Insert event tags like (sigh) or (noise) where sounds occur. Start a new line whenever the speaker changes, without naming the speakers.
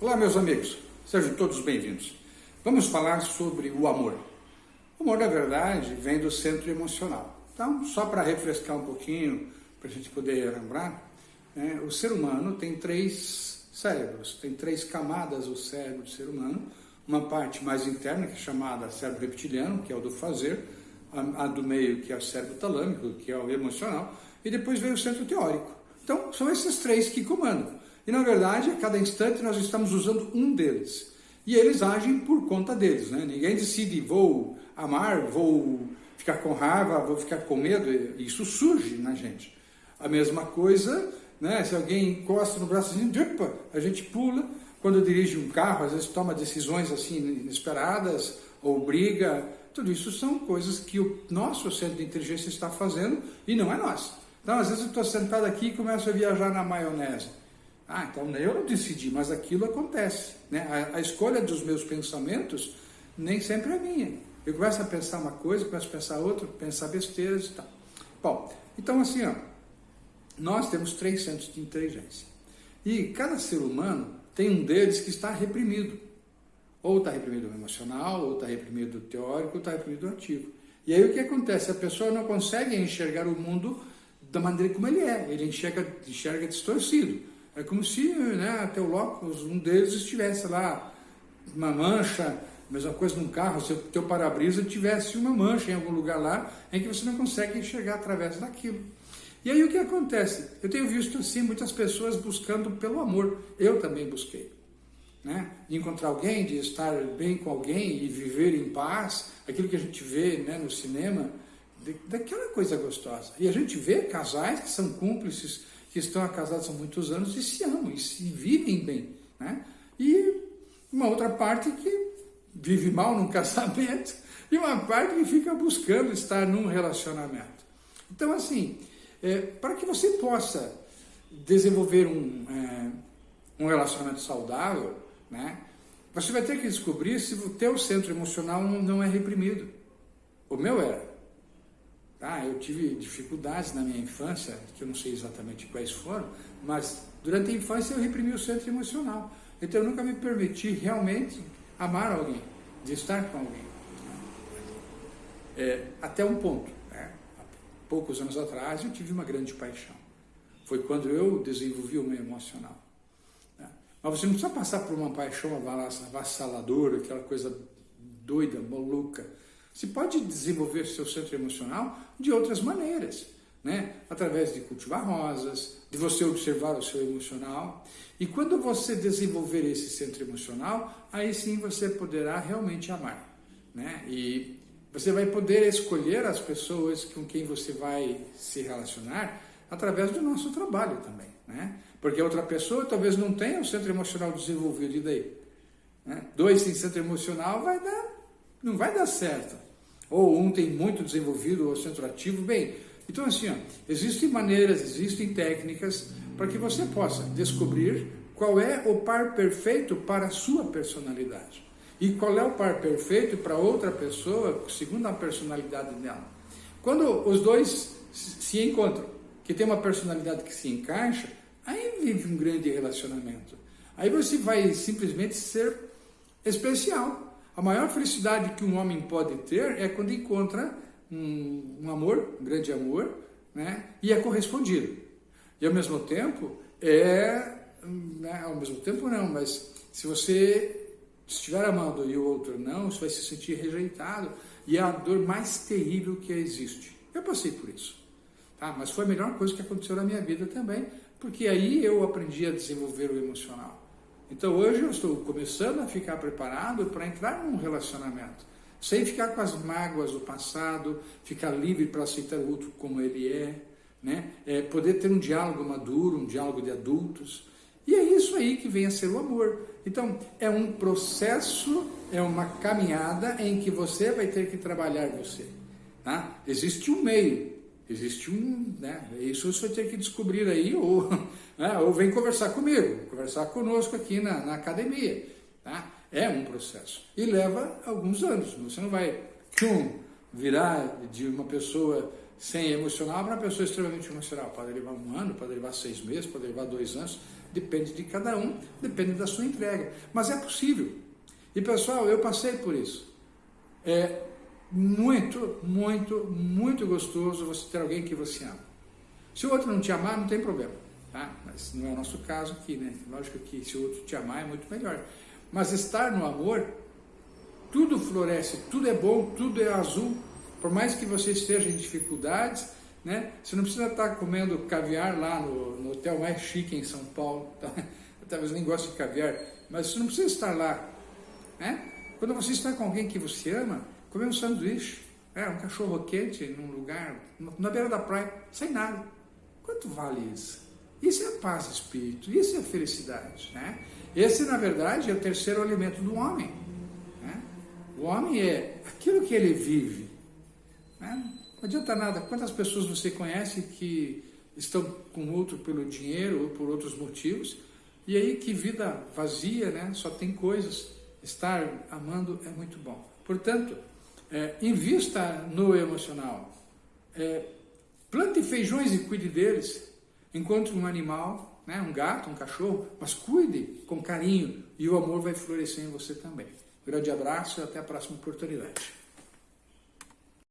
Olá, meus amigos, sejam todos bem-vindos. Vamos falar sobre o amor. O amor, na verdade, vem do centro emocional. Então, só para refrescar um pouquinho, para a gente poder lembrar, né, o ser humano tem três cérebros, tem três camadas o cérebro do ser humano. Uma parte mais interna, que é chamada cérebro reptiliano, que é o do fazer, a, a do meio, que é o cérebro talâmico, que é o emocional, e depois vem o centro teórico. Então, são esses três que comandam. E na verdade, a cada instante nós estamos usando um deles. E eles agem por conta deles, né? Ninguém decide, vou amar, vou ficar com raiva, vou ficar com medo. Isso surge na gente. A mesma coisa, né? Se alguém encosta no braço opa, a gente pula. Quando dirige um carro, às vezes toma decisões assim inesperadas, ou briga. Tudo isso são coisas que o nosso centro de inteligência está fazendo e não é nós. Então, às vezes eu estou sentado aqui e começo a viajar na maionese. Ah, então eu não decidi, mas aquilo acontece. Né? A, a, escolha dos meus pensamentos nem sempre é minha. Eu começo a pensar uma coisa, começo a pensar outra, pensar besteiras e tal. Bom, então assim, ó, nós temos três centros de inteligência. E cada ser humano tem um deles que está reprimido. Ou está reprimido emocional, ou está reprimido teórico, ou está reprimido ativo. E aí o que acontece? A pessoa não consegue enxergar o mundo da maneira como ele é. Ele enxerga, enxerga distorcido. É como se né, até o locus, um deles estivesse lá, uma mancha, mesma coisa num carro, se o teu para-brisa tivesse uma mancha em algum lugar lá, em que você não consegue enxergar através daquilo. E aí o que acontece? Eu tenho visto assim muitas pessoas buscando pelo amor. Eu também busquei. Né? De encontrar alguém, de estar bem com alguém e viver em paz, aquilo que a gente vê né, no cinema, daquela coisa gostosa. E a gente vê casais que são cúmplices que estão casados há muitos anos e se amam e se vivem bem. Né? E uma outra parte que vive mal num (laughs) casamento e uma parte que fica buscando estar num relacionamento. Então, assim, é, para que você possa desenvolver um, é, um relacionamento saudável, né, você vai ter que descobrir se o teu centro emocional não, é reprimido. O meu era. Tá? Eu tive dificuldades na minha infância, que eu não sei exatamente quais foram, mas durante a infância eu reprimi o centro emocional. Então eu nunca me permiti realmente amar alguém, de estar com alguém. É, até um ponto. Né? Há poucos anos atrás eu tive uma grande paixão. Foi quando eu desenvolvi o meu emocional. Né? Mas você não precisa passar por uma paixão avassaladora, aquela coisa doida, maluca se pode desenvolver seu centro emocional de outras maneiras, né? Através de cultivar rosas, de você observar o seu emocional. E quando você desenvolver esse centro emocional, aí sim você poderá realmente amar, né? E você vai poder escolher as pessoas com quem você vai se relacionar através do nosso trabalho também, né? Porque outra pessoa talvez não tenha o centro emocional desenvolvido e daí, né? Dois sem centro emocional vai dar, não vai dar certo ou um tem muito desenvolvido o centro ativo, bem, então assim, ó, existem maneiras, existem técnicas para que você possa descobrir qual é o par perfeito para a sua personalidade e qual é o par perfeito para outra pessoa, segundo a personalidade dela. Quando os dois se encontram, que tem uma personalidade que se encaixa, aí vive um grande relacionamento. Aí você vai simplesmente ser especial. A maior felicidade que um homem pode ter é quando encontra um, um amor, um grande amor, né? e é correspondido. E ao mesmo tempo, é. Né? Ao mesmo tempo, não, mas se você estiver amando e o outro não, você vai se sentir rejeitado. E é a dor mais terrível que existe. Eu passei por isso. Tá? Mas foi a melhor coisa que aconteceu na minha vida também, porque aí eu aprendi a desenvolver o emocional. Então hoje eu estou começando a ficar preparado para entrar num relacionamento, sem ficar com as mágoas do passado, ficar livre para aceitar o outro como ele é, né? É poder ter um diálogo maduro, um diálogo de adultos. E é isso aí que vem a ser o amor. Então, é um processo, é uma caminhada em que você vai ter que trabalhar você. Tá? Existe um meio, Existe um, né? Isso você vai ter que descobrir aí, ou, (laughs) né? ou vem conversar comigo, conversar conosco aqui na, na academia. Tá? É um processo. E leva alguns anos. Você não vai tchum, virar de uma pessoa sem emocional para uma pessoa extremamente emocional. Pode levar um ano, pode levar seis meses, pode levar dois anos, depende de cada um, depende da sua entrega. Mas é possível. E pessoal, eu passei por isso. É muito, muito, muito gostoso você ter alguém que você ama. Se o outro não te amar, não tem problema. Tá? Mas não é o nosso caso aqui, né? Lógico que se o outro te amar é muito melhor. Mas estar no amor, tudo floresce, tudo é bom, tudo é azul. Por mais que você esteja em dificuldades, né? Você não precisa estar comendo caviar lá no, no hotel mais chique em São Paulo. Tá? (laughs) Talvez nem goste de caviar, mas você não precisa estar lá. Né? Quando você está com alguém que você ama, comer um sanduíche, é, um cachorro quente num lugar, na beira da praia, sem nada. Quanto vale isso? Isso é paz de espírito, isso é felicidade. Né? Esse, na verdade, é o terceiro alimento do homem. Né? O homem é aquilo que ele vive. Né? Não adianta nada. Quantas pessoas você conhece que estão com outro pelo dinheiro ou por outros motivos, e aí que vida vazia, né? só tem coisas. Estar amando é muito bom. Portanto, é, invista no emocional. É, plante feijões e cuide deles. Encontre um animal, né, um gato, um cachorro, mas cuide com carinho e o amor vai florescer em você também. grande abraço e até a próxima oportunidade.